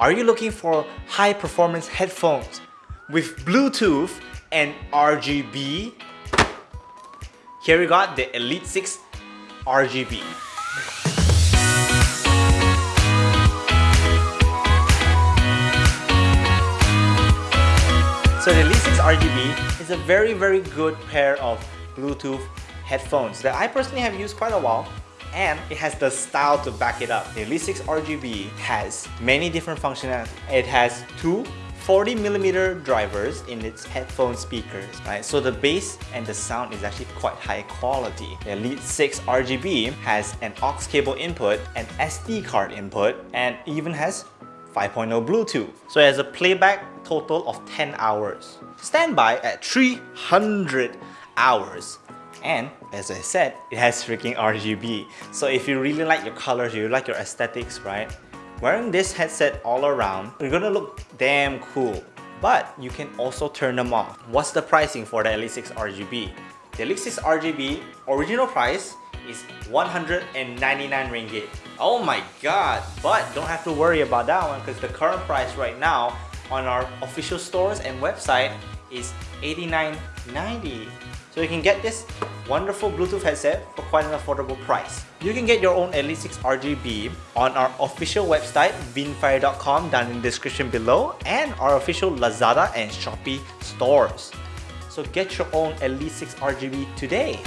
Are you looking for high performance headphones with Bluetooth and RGB? Here we got the Elite 6 RGB. So the Elite 6 RGB is a very very good pair of Bluetooth headphones that I personally have used quite a while and it has the style to back it up. The Elite 6 RGB has many different functionality. It has two 40 millimeter drivers in its headphone speakers, right? So the bass and the sound is actually quite high quality. The Elite 6 RGB has an aux cable input, an SD card input, and even has 5.0 Bluetooth. So it has a playback total of 10 hours. Standby at 300 hours. And as I said, it has freaking RGB. So if you really like your colors, you like your aesthetics, right? Wearing this headset all around, you're gonna look damn cool. But you can also turn them off. What's the pricing for the Elite 6 RGB? The Elite 6 RGB original price is 199 ringgit. Oh my god! But don't have to worry about that one because the current price right now on our official stores and website is 89.90. So you can get this wonderful Bluetooth headset for quite an affordable price. You can get your own Elite 6 RGB on our official website vinnfier.com down in the description below and our official Lazada and Shopee stores. So get your own Elite 6 RGB today.